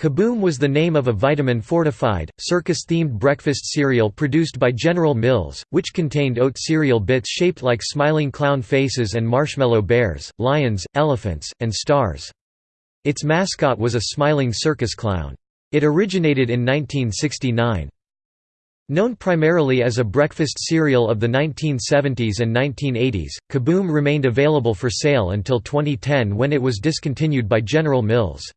Kaboom was the name of a vitamin-fortified, circus-themed breakfast cereal produced by General Mills, which contained oat cereal bits shaped like smiling clown faces and marshmallow bears, lions, elephants, and stars. Its mascot was a smiling circus clown. It originated in 1969. Known primarily as a breakfast cereal of the 1970s and 1980s, Kaboom remained available for sale until 2010 when it was discontinued by General Mills.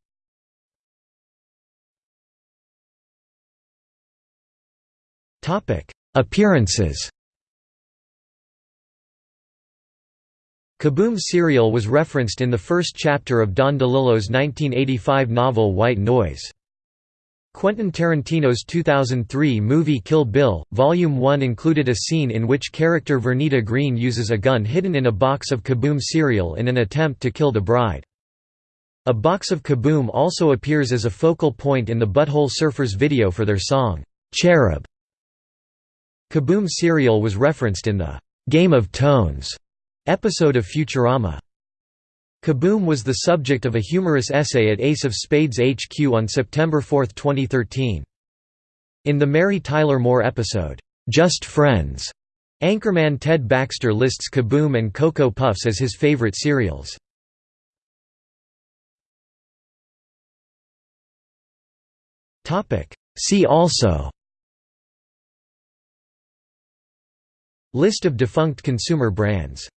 Topic: Appearances. Kaboom cereal was referenced in the first chapter of Don DeLillo's 1985 novel White Noise. Quentin Tarantino's 2003 movie Kill Bill, Volume 1 included a scene in which character Vernita Green uses a gun hidden in a box of Kaboom cereal in an attempt to kill the bride. A box of Kaboom also appears as a focal point in the Butthole Surfers video for their song, "'Cherub' Kaboom cereal was referenced in the "'Game of Tones' episode of Futurama. Kaboom was the subject of a humorous essay at Ace of Spades HQ on September 4, 2013. In the Mary Tyler Moore episode, "'Just Friends' Anchorman Ted Baxter lists Kaboom and Cocoa Puffs as his favorite cereals. See also List of defunct consumer brands